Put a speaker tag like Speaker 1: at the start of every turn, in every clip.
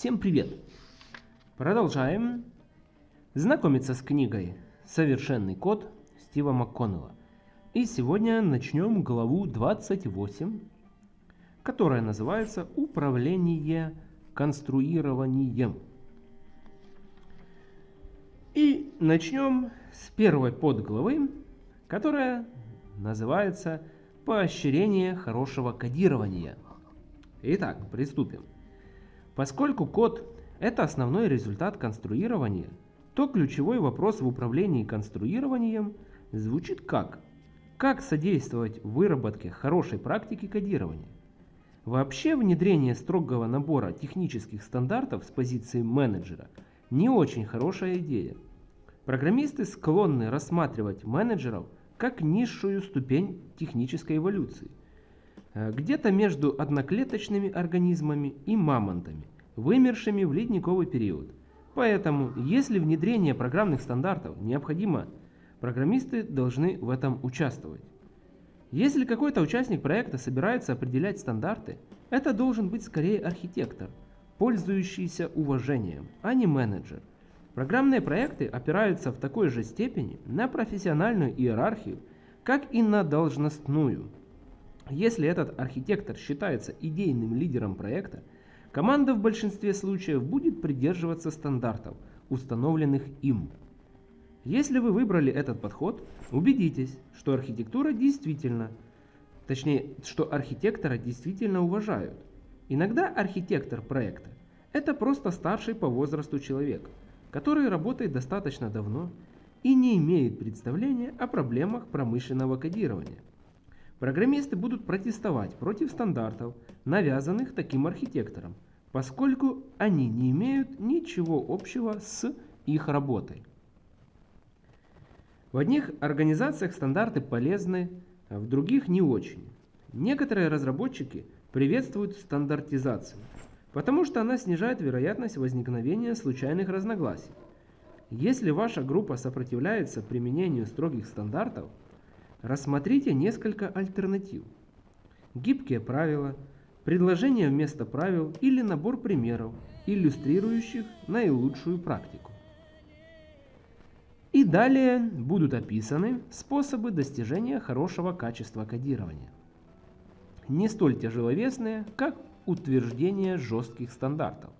Speaker 1: Всем привет! Продолжаем знакомиться с книгой «Совершенный код» Стива МакКоннелла. И сегодня начнем главу 28, которая называется «Управление конструированием». И начнем с первой подглавы, которая называется «Поощрение хорошего кодирования». Итак, приступим. Поскольку код – это основной результат конструирования, то ключевой вопрос в управлении конструированием звучит как? Как содействовать выработке хорошей практики кодирования? Вообще внедрение строгого набора технических стандартов с позиции менеджера не очень хорошая идея. Программисты склонны рассматривать менеджеров как низшую ступень технической эволюции. Э, где-то между одноклеточными организмами и мамонтами, вымершими в ледниковый период. Поэтому, если внедрение программных стандартов необходимо, программисты должны в этом участвовать. Если какой-то участник проекта собирается определять стандарты, это должен быть скорее архитектор, пользующийся уважением, а не менеджер. Программные проекты опираются в такой же степени на профессиональную иерархию, как и на должностную – если этот архитектор считается идейным лидером проекта, команда в большинстве случаев будет придерживаться стандартов, установленных им. Если вы выбрали этот подход, убедитесь, что архитектура действительно, точнее, что архитектора действительно уважают. Иногда архитектор проекта – это просто старший по возрасту человек, который работает достаточно давно и не имеет представления о проблемах промышленного кодирования. Программисты будут протестовать против стандартов, навязанных таким архитектором, поскольку они не имеют ничего общего с их работой. В одних организациях стандарты полезны, а в других не очень. Некоторые разработчики приветствуют стандартизацию, потому что она снижает вероятность возникновения случайных разногласий. Если ваша группа сопротивляется применению строгих стандартов, Рассмотрите несколько альтернатив. Гибкие правила, предложения вместо правил или набор примеров, иллюстрирующих наилучшую практику. И далее будут описаны способы достижения хорошего качества кодирования. Не столь тяжеловесные, как утверждение жестких стандартов.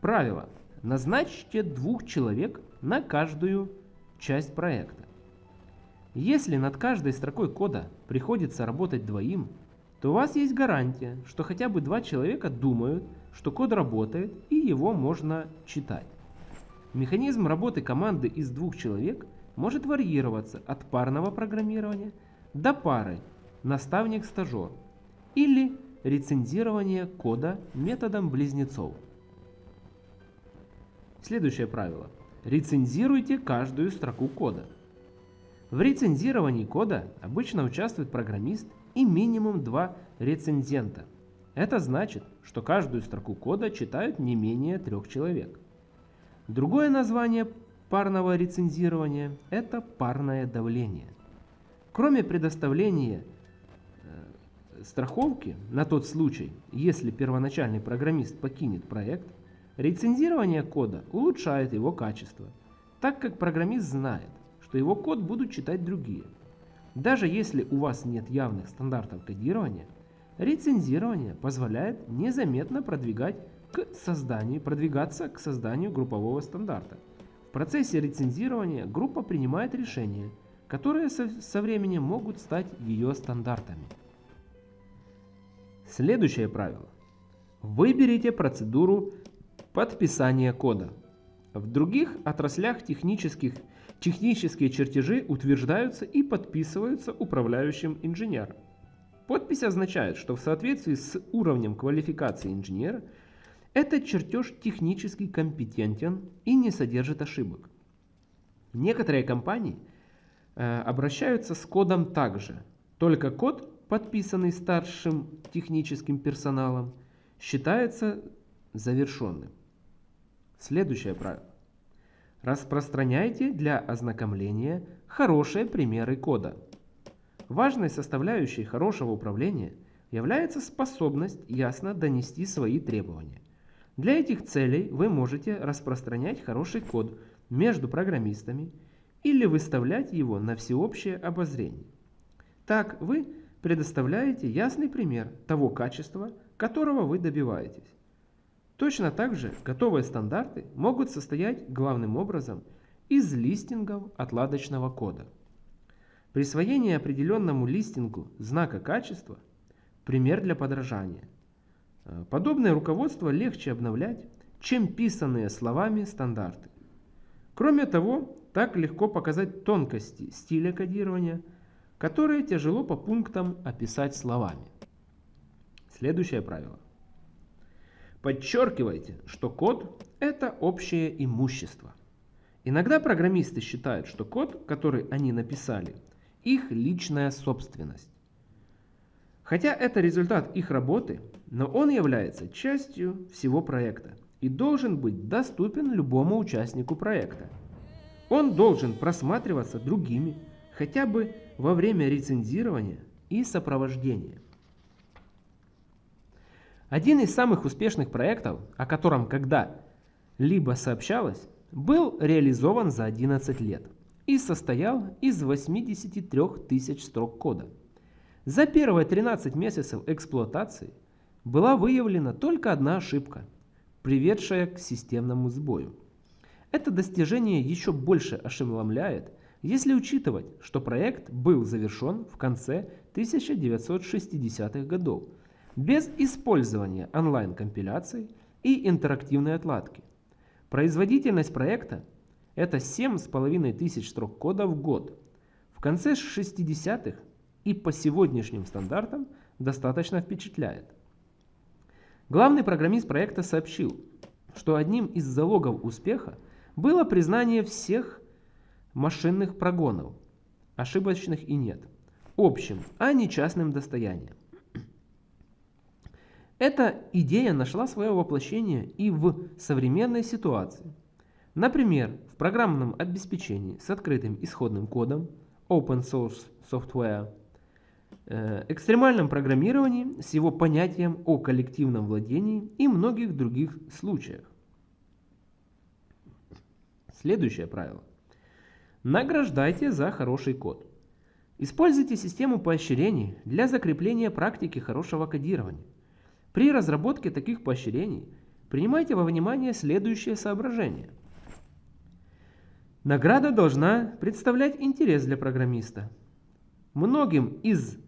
Speaker 1: Правило. Назначьте двух человек на каждую часть проекта. Если над каждой строкой кода приходится работать двоим, то у вас есть гарантия, что хотя бы два человека думают, что код работает и его можно читать. Механизм работы команды из двух человек может варьироваться от парного программирования до пары наставник-стажер или рецензирования кода методом близнецов. Следующее правило. Рецензируйте каждую строку кода. В рецензировании кода обычно участвует программист и минимум два рецензента. Это значит, что каждую строку кода читают не менее трех человек. Другое название парного рецензирования – это парное давление. Кроме предоставления э, страховки на тот случай, если первоначальный программист покинет проект, рецензирование кода улучшает его качество, так как программист знает, что его код будут читать другие. Даже если у вас нет явных стандартов кодирования, рецензирование позволяет незаметно продвигать к созданию, продвигаться к созданию группового стандарта. В процессе рецензирования группа принимает решения, которые со, со временем могут стать ее стандартами. Следующее правило. Выберите процедуру подписания кода. В других отраслях технических Технические чертежи утверждаются и подписываются управляющим инженером. Подпись означает, что в соответствии с уровнем квалификации инженера этот чертеж технически компетентен и не содержит ошибок. Некоторые компании э, обращаются с кодом также, только код, подписанный старшим техническим персоналом, считается завершенным. Следующее правило. Распространяйте для ознакомления хорошие примеры кода. Важной составляющей хорошего управления является способность ясно донести свои требования. Для этих целей вы можете распространять хороший код между программистами или выставлять его на всеобщее обозрение. Так вы предоставляете ясный пример того качества, которого вы добиваетесь. Точно так же готовые стандарты могут состоять главным образом из листингов отладочного кода. Присвоение определенному листингу знака качества – пример для подражания. Э, подобное руководство легче обновлять, чем писанные словами стандарты. Кроме того, так легко показать тонкости стиля кодирования, которые тяжело по пунктам описать словами. Следующее правило. Подчеркивайте, что код – это общее имущество. Иногда программисты считают, что код, который они написали, их личная собственность. Хотя это результат их работы, но он является частью всего проекта и должен быть доступен любому участнику проекта. Он должен просматриваться другими, хотя бы во время рецензирования и сопровождения. Один из самых успешных проектов, о котором когда-либо сообщалось, был реализован за 11 лет – и состоял из 83 тысяч строк кода. За первые 13 месяцев эксплуатации была выявлена только одна ошибка, приведшая к системному сбою. Это достижение еще больше ошеломляет, если учитывать, что проект был завершен в конце 1960-х годов без использования онлайн-компиляций и интерактивной отладки. Производительность проекта это 7,5 тысяч строк кода в год. В конце 60-х и по сегодняшним стандартам достаточно впечатляет. Главный программист проекта сообщил, что одним из залогов успеха было признание всех машинных прогонов, ошибочных и нет, общим, а не частным достоянием. Эта идея нашла свое воплощение и в современной ситуации – Например, в программном обеспечении с открытым исходным кодом, open source software, э, экстремальном программировании с его понятием о коллективном владении и многих других случаях. Следующее правило. Награждайте за хороший код. Используйте систему поощрений для закрепления практики хорошего кодирования. При разработке таких поощрений принимайте во внимание следующее соображение – Награда должна представлять интерес для программиста. Многим из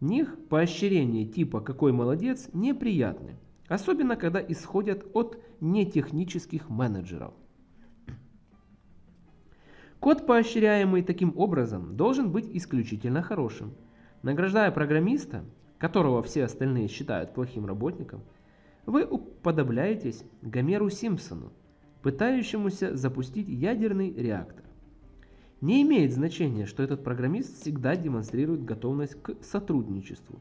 Speaker 1: них поощрения типа «какой молодец» неприятны, особенно когда исходят от нетехнических менеджеров. Код, поощряемый таким образом, должен быть исключительно хорошим. Награждая программиста, которого все остальные считают плохим работником, вы уподобляетесь Гомеру Симпсону, пытающемуся запустить ядерный реактор. Не имеет значения, что этот программист всегда демонстрирует готовность к сотрудничеству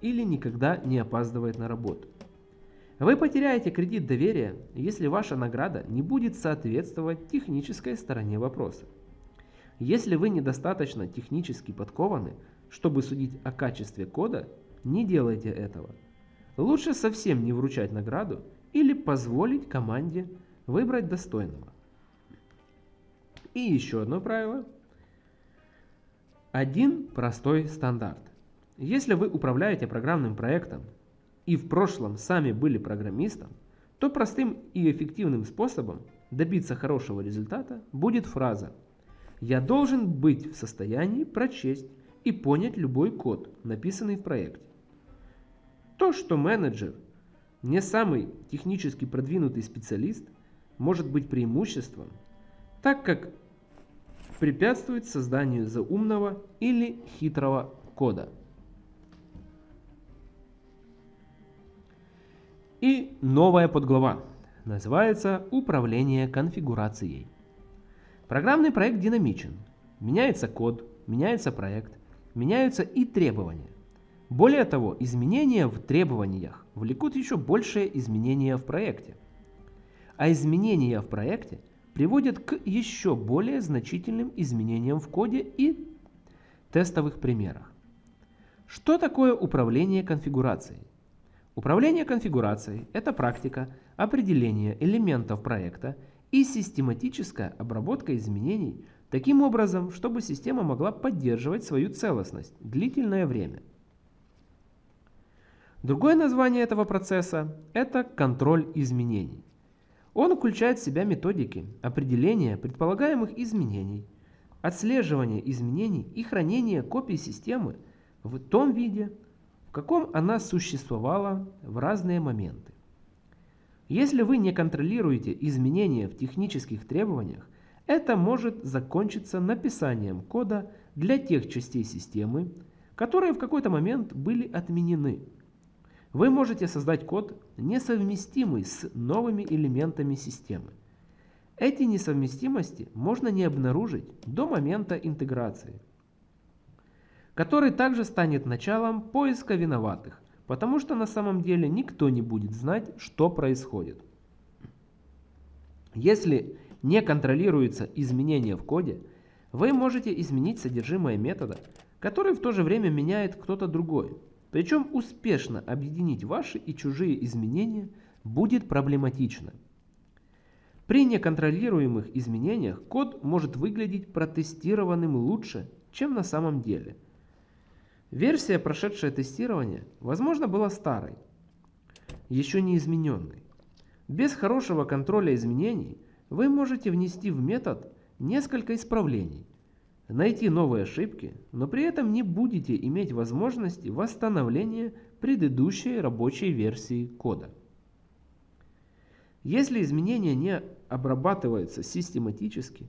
Speaker 1: или никогда не опаздывает на работу. Вы потеряете кредит доверия, если ваша награда не будет соответствовать технической стороне вопроса. Если вы недостаточно технически подкованы, чтобы судить о качестве кода, не делайте этого. Лучше совсем не вручать награду или позволить команде Выбрать достойного. И еще одно правило. Один простой стандарт. Если вы управляете программным проектом и в прошлом сами были программистом, то простым и эффективным способом добиться хорошего результата будет фраза «Я должен быть в состоянии прочесть и понять любой код, написанный в проекте». То, что менеджер не самый технически продвинутый специалист – может быть преимуществом, так как препятствует созданию заумного или хитрого кода. И новая подглава называется «Управление конфигурацией». Программный проект динамичен. Меняется код, меняется проект, меняются и требования. Более того, изменения в требованиях влекут еще большие изменения в проекте – а изменения в проекте приводят к еще более значительным изменениям в коде и тестовых примерах. Что такое управление конфигурацией? Управление конфигурацией – это практика определения элементов проекта и систематическая обработка изменений таким образом, чтобы система могла поддерживать свою целостность длительное время. Другое название этого процесса – это контроль изменений. Он включает в себя методики определения предполагаемых изменений, отслеживания изменений и хранения копий системы в том виде, в каком она существовала в разные моменты. Если вы не контролируете изменения в технических требованиях, это может закончиться написанием кода для тех частей системы, которые в какой-то момент были отменены. Вы можете создать код, несовместимый с новыми элементами системы. Эти несовместимости можно не обнаружить до момента интеграции, который также станет началом поиска виноватых, потому что на самом деле никто не будет знать, что происходит. Если не контролируется изменение в коде, вы можете изменить содержимое метода, который в то же время меняет кто-то другой. Причем успешно объединить ваши и чужие изменения будет проблематично. При неконтролируемых изменениях код может выглядеть протестированным лучше, чем на самом деле. Версия, прошедшая тестирование, возможно, была старой, еще не измененной. Без хорошего контроля изменений вы можете внести в метод несколько исправлений, найти новые ошибки, но при этом не будете иметь возможности восстановления предыдущей рабочей версии кода. Если изменения не обрабатываются систематически,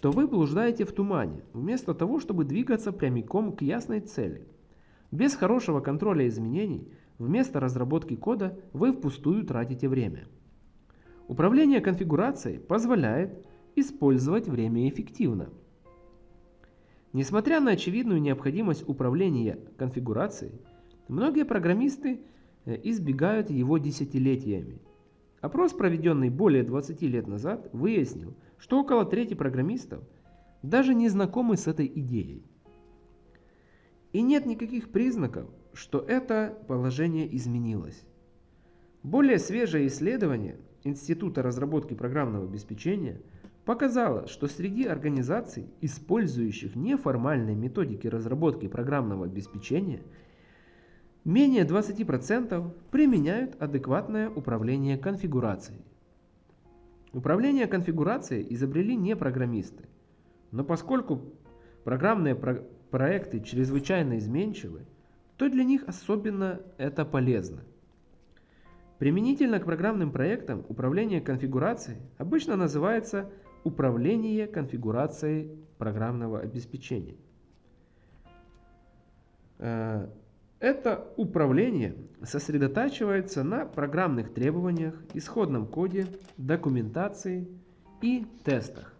Speaker 1: то вы блуждаете в тумане, вместо того, чтобы двигаться прямиком к ясной цели. Без хорошего контроля изменений, вместо разработки кода вы впустую тратите время. Управление конфигурацией позволяет использовать время эффективно. Несмотря на очевидную необходимость управления конфигурацией, многие программисты э, избегают его десятилетиями. Опрос, проведенный более 20 лет назад, выяснил, что около трети программистов даже не знакомы с этой идеей. И нет никаких признаков, что это положение изменилось. Более свежее исследование Института разработки программного обеспечения – показала, что среди организаций, использующих неформальные методики разработки программного обеспечения, менее 20% применяют адекватное управление конфигурацией. Управление конфигурацией изобрели не программисты, но поскольку программные про проекты чрезвычайно изменчивы, то для них особенно это полезно. Применительно к программным проектам управление конфигурацией обычно называется Управление конфигурацией программного обеспечения. Э, это управление сосредотачивается на программных требованиях, исходном коде, документации и тестах.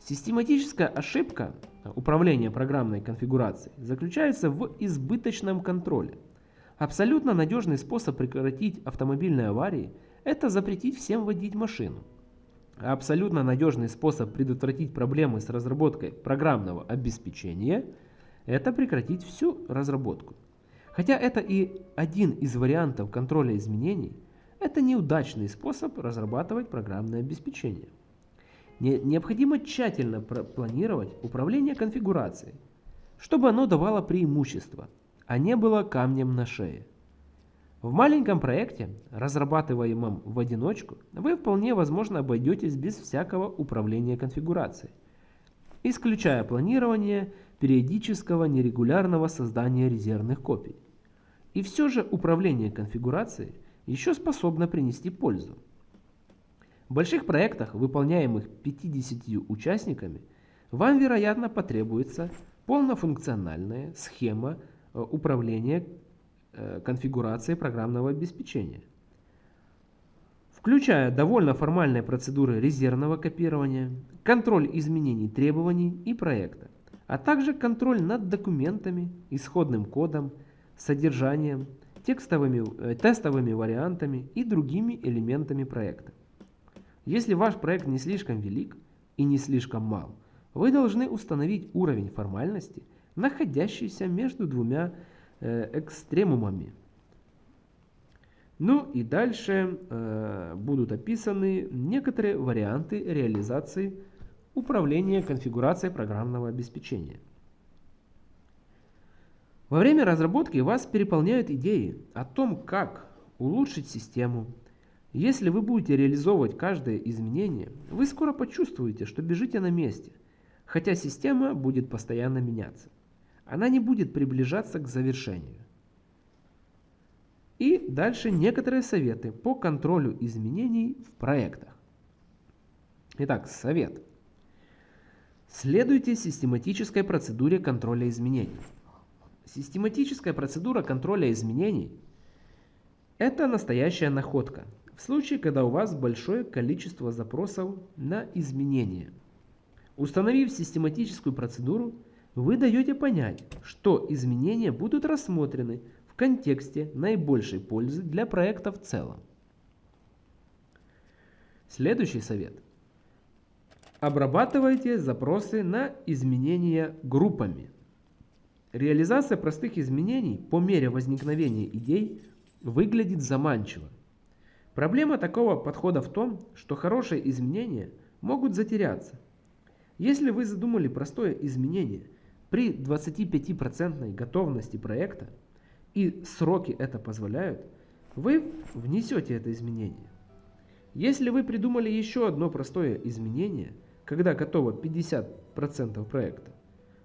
Speaker 1: Систематическая ошибка управления программной конфигурацией заключается в избыточном контроле. Абсолютно надежный способ прекратить автомобильные аварии – это запретить всем водить машину. Абсолютно надежный способ предотвратить проблемы с разработкой программного обеспечения – это прекратить всю разработку. Хотя это и один из вариантов контроля изменений, это неудачный способ разрабатывать программное обеспечение. Необходимо тщательно планировать управление конфигурацией, чтобы оно давало преимущество, а не было камнем на шее. В маленьком проекте, разрабатываемом в одиночку, вы вполне возможно обойдетесь без всякого управления конфигурацией, исключая планирование периодического нерегулярного создания резервных копий. И все же управление конфигурацией еще способно принести пользу. В больших проектах, выполняемых 50 участниками, вам, вероятно, потребуется полнофункциональная схема э, управления конфигурации программного обеспечения, включая довольно формальные процедуры резервного копирования, контроль изменений требований и проекта, а также контроль над документами, исходным кодом, содержанием, текстовыми, э, тестовыми вариантами и другими элементами проекта. Если ваш проект не слишком велик и не слишком мал, вы должны установить уровень формальности, находящийся между двумя э, экстремумами. Ну и дальше э, будут описаны некоторые варианты реализации управления конфигурацией программного обеспечения. Во время разработки вас переполняют идеи о том, как улучшить систему. Если вы будете реализовывать каждое изменение, вы скоро почувствуете, что бежите на месте, хотя система будет постоянно меняться. Она не будет приближаться к завершению. И дальше некоторые советы по контролю изменений в проектах. Итак, совет. Следуйте систематической процедуре контроля изменений. Систематическая процедура контроля изменений – это настоящая находка в случае, когда у вас большое количество запросов на изменения. Установив систематическую процедуру, вы даете понять, что изменения будут рассмотрены в контексте наибольшей пользы для проекта в целом. Следующий совет. Обрабатывайте запросы на изменения группами. Реализация простых изменений по мере возникновения идей выглядит заманчиво. Проблема такого подхода в том, что хорошие изменения могут затеряться. Если вы задумали простое изменение при 25% готовности проекта, и сроки это позволяют, вы внесете это изменение. Если вы придумали еще одно простое изменение, когда готово 50% проекта,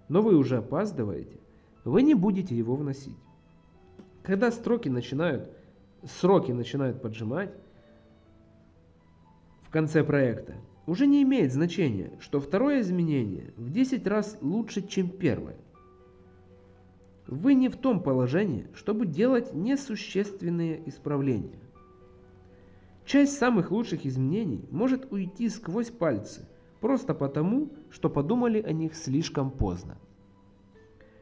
Speaker 1: но вы уже опаздываете, вы не будете его вносить. Когда строки начинают, сроки начинают поджимать в конце проекта, уже не имеет значения, что второе изменение в 10 раз лучше, чем первое. Вы не в том положении, чтобы делать несущественные исправления. Часть самых лучших изменений может уйти сквозь пальцы, просто потому, что подумали о них слишком поздно.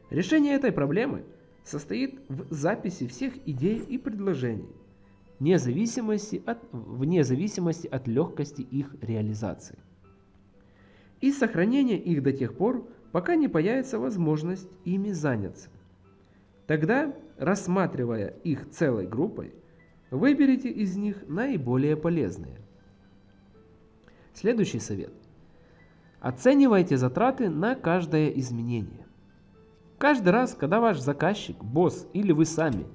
Speaker 1: Решение этой проблемы состоит в записи всех идей и предложений, вне зависимости от, вне зависимости от легкости их реализации. И сохранение их до тех пор, пока не появится возможность ими заняться. Тогда, рассматривая их целой группой, выберите из них наиболее полезные. Следующий совет. Оценивайте затраты на каждое изменение. Каждый раз, когда ваш заказчик, босс или вы сами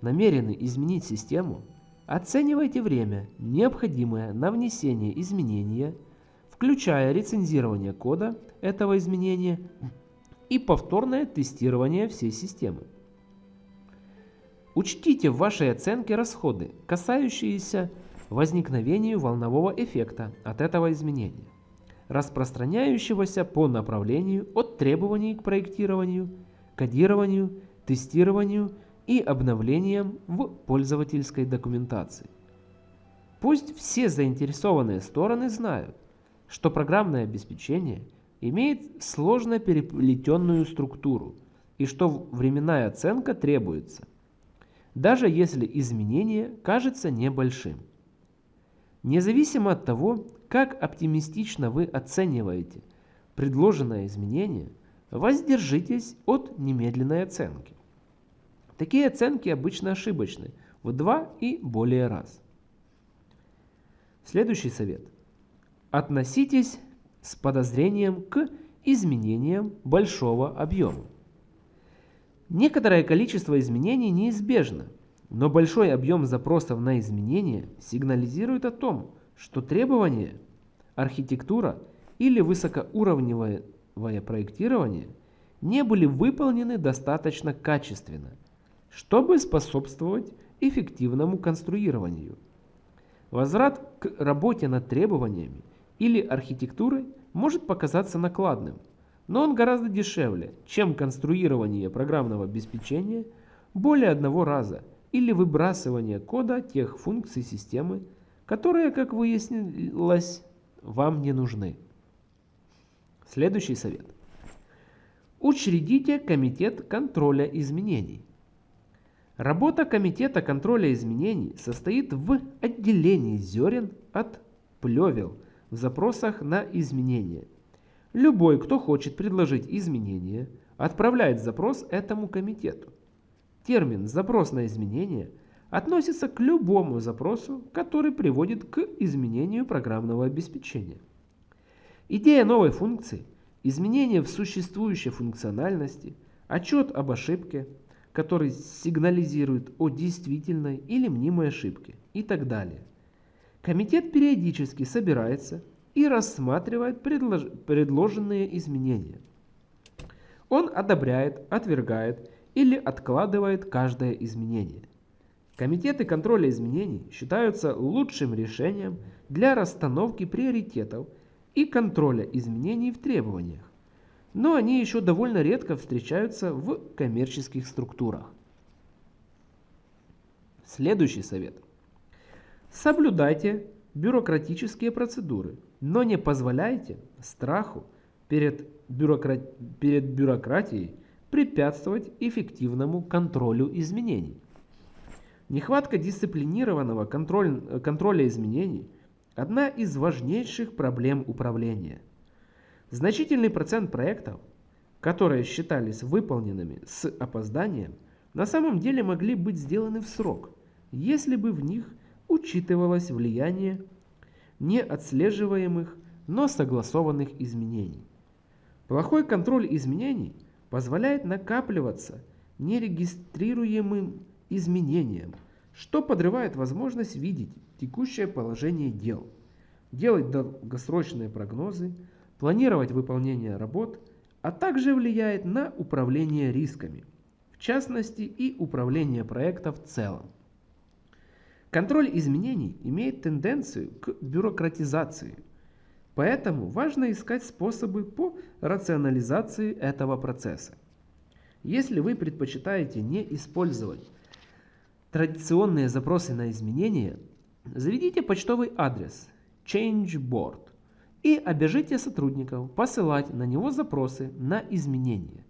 Speaker 1: намерены изменить систему, оценивайте время, необходимое на внесение изменения, включая рецензирование кода этого изменения и повторное тестирование всей системы. Учтите в вашей оценке расходы, касающиеся возникновения волнового эффекта от этого изменения, распространяющегося по направлению от требований к проектированию кодированию, тестированию и обновлениям в пользовательской документации. Пусть все заинтересованные стороны знают, что программное обеспечение имеет сложно переплетенную структуру и что временная оценка требуется, даже если изменение кажется небольшим. Независимо от того, как оптимистично вы оцениваете предложенное изменение – Воздержитесь от немедленной оценки. Такие оценки обычно ошибочны в два и более раз. Следующий совет. Относитесь с подозрением к изменениям большого объема. Некоторое количество изменений неизбежно, но большой объем запросов на изменения сигнализирует о том, что требования, архитектура или высокоуровневое проектирования не были выполнены достаточно качественно, чтобы способствовать эффективному конструированию. Возврат к работе над требованиями или архитектурой может показаться накладным, но он гораздо дешевле, чем конструирование программного обеспечения более одного раза или выбрасывание кода тех функций системы, которые, как выяснилось, вам не нужны. Следующий совет. Учредите комитет контроля изменений. Работа комитета контроля изменений состоит в отделении зерен от плевел в запросах на изменения. Любой, кто хочет предложить изменения, отправляет запрос этому комитету. Термин «запрос на изменение» относится к любому запросу, который приводит к изменению программного обеспечения. Идея новой функции – изменение в существующей функциональности, отчет об ошибке, который сигнализирует о действительной или мнимой ошибке и так далее. Комитет периодически собирается и рассматривает предлож предложенные изменения. Он одобряет, отвергает или откладывает каждое изменение. Комитеты контроля изменений считаются лучшим решением для расстановки приоритетов и контроля изменений в требованиях, но они еще довольно редко встречаются в коммерческих структурах. Следующий совет. Соблюдайте бюрократические процедуры, но не позволяйте страху перед, бюрократ... перед бюрократией препятствовать эффективному контролю изменений. Нехватка дисциплинированного контроль... контроля изменений – одна из важнейших проблем управления. Значительный процент проектов, которые считались выполненными с опозданием, на самом деле могли быть сделаны в срок, если бы в них учитывалось влияние неотслеживаемых, но согласованных изменений. Плохой контроль изменений позволяет накапливаться нерегистрируемым изменениям, что подрывает возможность видеть текущее положение дел, делать долгосрочные прогнозы, планировать выполнение работ, а также влияет на управление рисками, в частности и управление проекта в целом. Контроль изменений имеет тенденцию к бюрократизации, поэтому важно искать способы по рационализации этого процесса. Если вы предпочитаете не использовать традиционные запросы на изменения, заведите почтовый адрес ChangeBoard и обяжите сотрудников посылать на него запросы на изменения.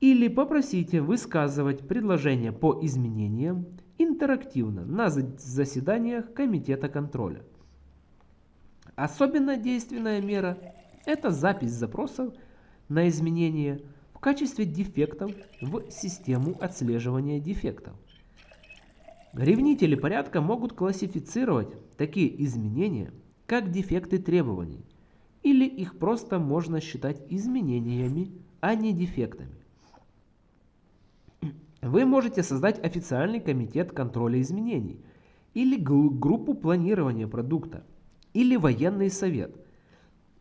Speaker 1: Или попросите высказывать предложения по изменениям интерактивно на заседаниях Комитета контроля. Особенно действенная мера – это запись запросов на изменения в качестве дефектов в систему отслеживания дефектов. Ревнители порядка могут классифицировать такие изменения как дефекты требований, или их просто можно считать изменениями, а не дефектами. Вы можете создать официальный комитет контроля изменений или группу планирования продукта или военный совет,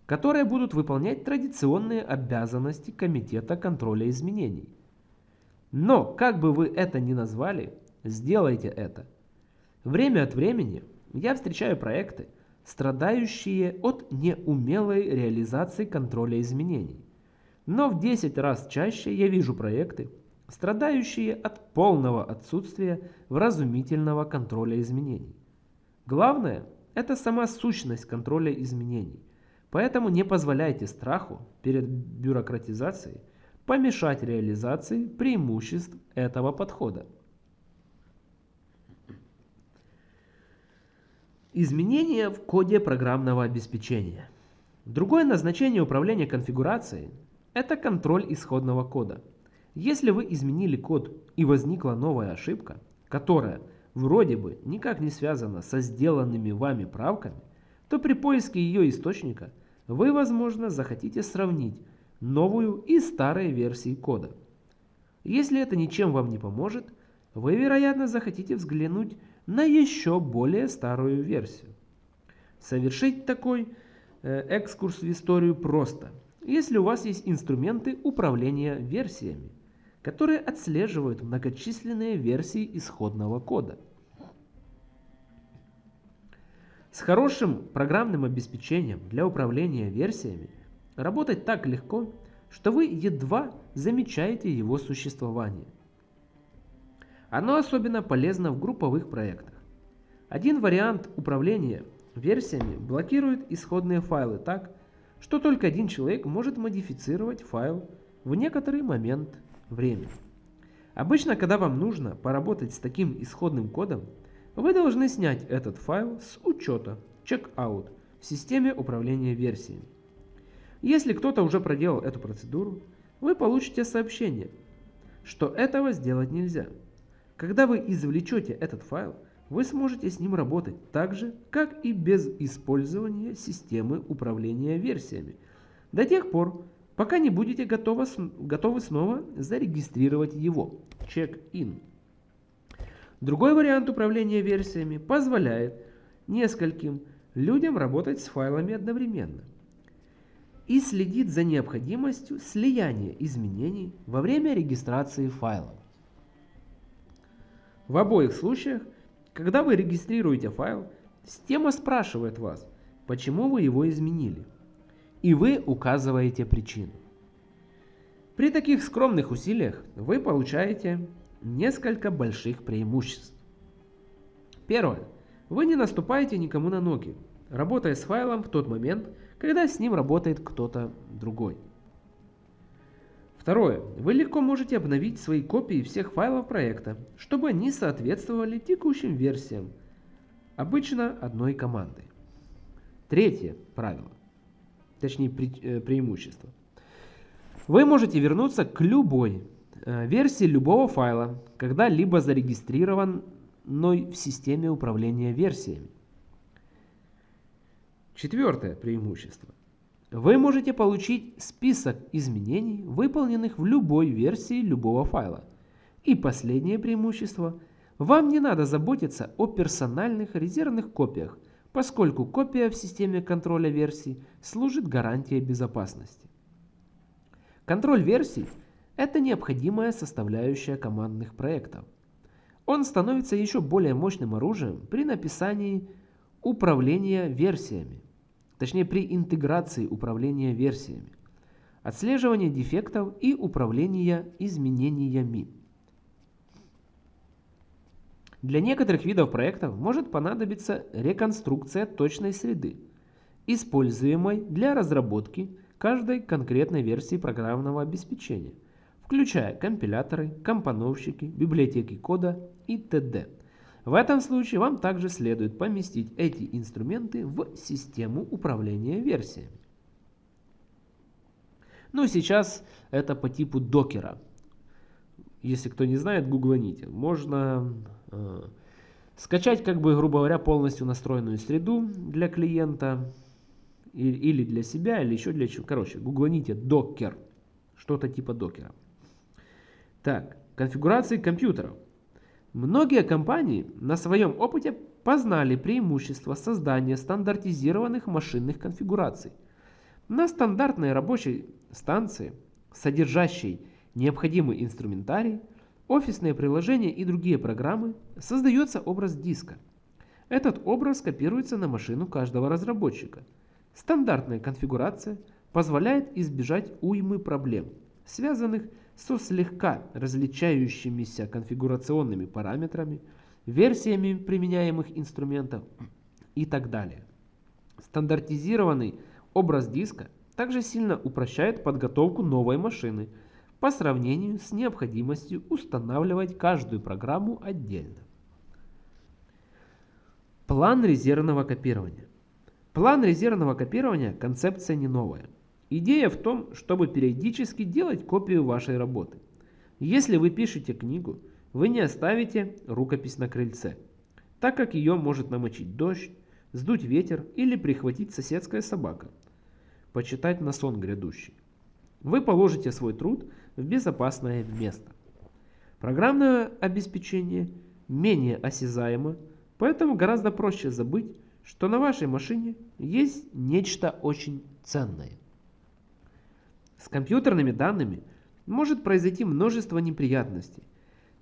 Speaker 1: которые будут выполнять традиционные обязанности комитета контроля изменений. Но, как бы вы это ни назвали, сделайте это. Время от времени я встречаю проекты, страдающие от неумелой реализации контроля изменений. Но в 10 раз чаще я вижу проекты, страдающие от полного отсутствия вразумительного контроля изменений. Главное – это сама сущность контроля изменений, поэтому не позволяйте страху перед бюрократизацией помешать реализации преимуществ этого подхода. Изменения в коде программного обеспечения. Другое назначение управления конфигурацией – это контроль исходного кода – если вы изменили код и возникла новая ошибка, которая вроде бы никак не связана со сделанными вами правками, то при поиске ее источника вы, возможно, захотите сравнить новую и старые версии кода. Если это ничем вам не поможет, вы, вероятно, захотите взглянуть на еще более старую версию. Совершить такой э, экскурс в историю просто, если у вас есть инструменты управления версиями которые отслеживают многочисленные версии исходного кода. С хорошим программным обеспечением для управления версиями работать так легко, что вы едва замечаете его существование. Оно особенно полезно в групповых проектах. Один вариант управления версиями блокирует исходные файлы так, что только один человек может модифицировать файл в некоторый момент время. Обычно, когда вам нужно поработать с таким исходным кодом, вы должны снять этот файл с учета checkout в системе управления версиями. Если кто-то уже проделал эту процедуру, вы получите сообщение, что этого сделать нельзя. Когда вы извлечете этот файл, вы сможете с ним работать так же, как и без использования системы управления версиями, до тех пор, пока не будете готовы, готовы снова зарегистрировать его. Check-in. Другой вариант управления версиями позволяет нескольким людям работать с файлами одновременно и следит за необходимостью слияния изменений во время регистрации файлов. В обоих случаях, когда вы регистрируете файл, система спрашивает вас, почему вы его изменили, и вы указываете причину. При таких скромных усилиях вы получаете несколько больших преимуществ. Первое. Вы не наступаете никому на ноги, работая с файлом в тот момент, когда с ним работает кто-то другой. Второе. Вы легко можете обновить свои копии всех файлов проекта, чтобы они соответствовали текущим версиям, обычно одной командой. Третье правило, точнее пре э, преимущество. Вы можете вернуться к любой э, версии любого файла, когда-либо зарегистрированной в системе управления версиями. Четвертое преимущество. Вы можете получить список изменений, выполненных в любой версии любого файла. И последнее преимущество. Вам не надо заботиться о персональных резервных копиях, поскольку копия в системе контроля версий служит гарантией безопасности. Контроль версий – это необходимая составляющая командных проектов. Он становится еще более мощным оружием при написании управления версиями точнее при интеграции управления версиями, отслеживания дефектов и управления изменениями. Для некоторых видов проектов может понадобиться реконструкция точной среды, используемой для разработки каждой конкретной версии программного обеспечения, включая компиляторы, компоновщики, библиотеки кода и т.д. В этом случае вам также следует поместить эти инструменты в систему управления версиями. Ну, сейчас это по типу докера. Если кто не знает, гугланите. Можно э, скачать, как бы, грубо говоря, полностью настроенную среду для клиента или, или для себя, или еще для чего. Короче, гугланите докер. Что-то типа докера. Так, конфигурации компьютеров. Многие компании на своем опыте познали преимущество создания стандартизированных машинных конфигураций. На стандартной рабочей станции, содержащей необходимый инструментарий, офисные приложения и другие программы, создается образ диска. Этот образ копируется на машину каждого разработчика. Стандартная конфигурация позволяет избежать уймы проблем, связанных с со слегка различающимися конфигурационными параметрами, версиями применяемых инструментов и так далее. Стандартизированный образ диска также сильно упрощает подготовку новой машины по сравнению с необходимостью устанавливать каждую программу отдельно. План резервного копирования. План резервного копирования – концепция не новая. Идея в том, чтобы периодически делать копию вашей работы. Если вы пишете книгу, вы не оставите рукопись на крыльце, так как ее может намочить дождь, сдуть ветер или прихватить соседская собака. Почитать на сон грядущий. Вы положите свой труд в безопасное место. Программное обеспечение менее осязаемо, поэтому гораздо проще забыть, что на вашей машине есть нечто очень ценное. С компьютерными данными может произойти множество неприятностей.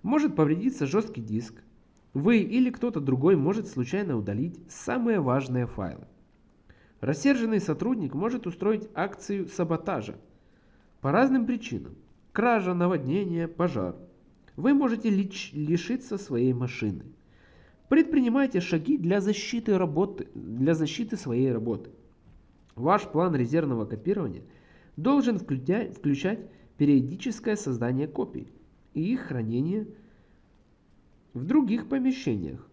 Speaker 1: Может повредиться жесткий диск. Вы или кто-то другой может случайно удалить самые важные файлы. Рассерженный сотрудник может устроить акцию саботажа. По разным причинам. Кража, наводнение, пожар. Вы можете лишиться своей машины. Предпринимайте шаги для защиты, работы, для защиты своей работы. Ваш план резервного копирования – должен включать, периодическое создание копий и их хранение в других помещениях.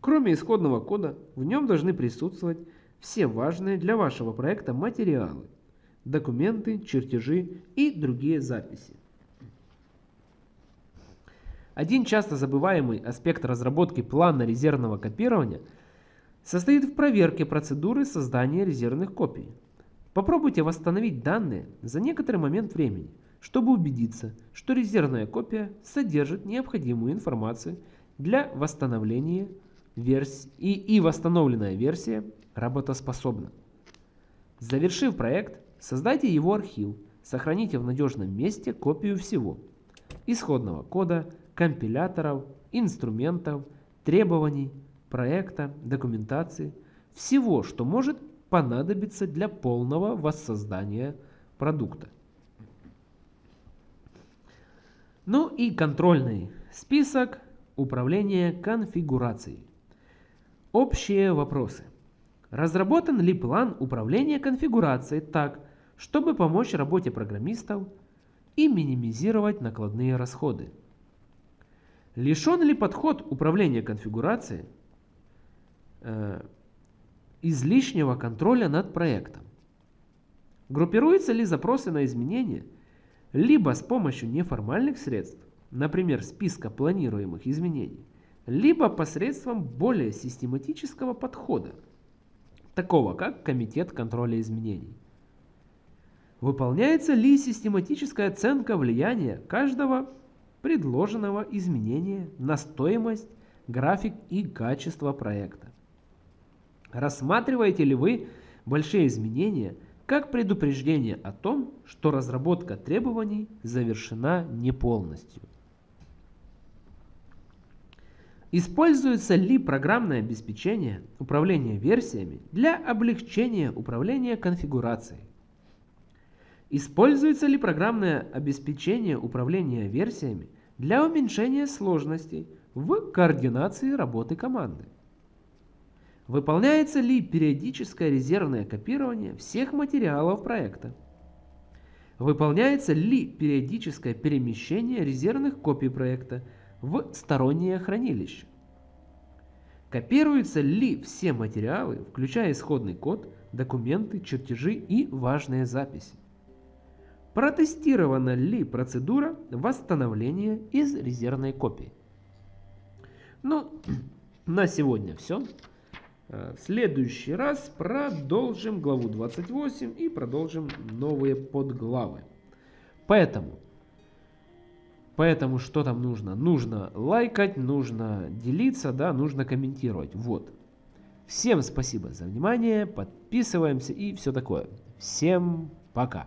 Speaker 1: Кроме исходного кода, в нем должны присутствовать все важные для вашего проекта материалы, документы, чертежи и другие записи. Один часто забываемый аспект разработки плана резервного копирования состоит в проверке процедуры создания резервных копий. Попробуйте восстановить данные за некоторый момент времени, чтобы убедиться, что резервная копия содержит необходимую информацию для восстановления версии и, и восстановленная версия работоспособна. Завершив проект, создайте его архив, сохраните в надежном месте копию всего – исходного кода, компиляторов, инструментов, требований, проекта, документации, всего, что может понадобиться для полного воссоздания продукта. Ну и контрольный список управления конфигурацией. Общие вопросы. Разработан ли план управления конфигурацией так, чтобы помочь работе программистов и минимизировать накладные расходы? Лишен ли подход управления конфигурацией э, излишнего контроля над проектом? Группируются ли запросы на изменения либо с помощью неформальных средств, например, списка планируемых изменений, либо посредством более систематического подхода, такого как Комитет контроля изменений. Выполняется ли систематическая оценка влияния каждого предложенного изменения на стоимость, график и качество проекта? Рассматриваете ли вы большие изменения как предупреждение о том, что разработка требований завершена не полностью? Используется ли программное обеспечение управления версиями для облегчения управления конфигурацией? Используется ли программное обеспечение управления версиями для уменьшения сложностей в координации работы команды? Выполняется ли периодическое резервное копирование всех материалов проекта? Выполняется ли периодическое перемещение резервных копий проекта в стороннее хранилище. Копируются ли все материалы, включая исходный код, документы, чертежи и важные записи? Протестирована ли процедура восстановления из резервной копии? Ну, на сегодня все. Э, в следующий раз продолжим главу 28 и продолжим новые подглавы. Поэтому Поэтому что там нужно? Нужно лайкать, нужно делиться, да, нужно комментировать. Вот. Всем спасибо за внимание, подписываемся и все такое. Всем пока.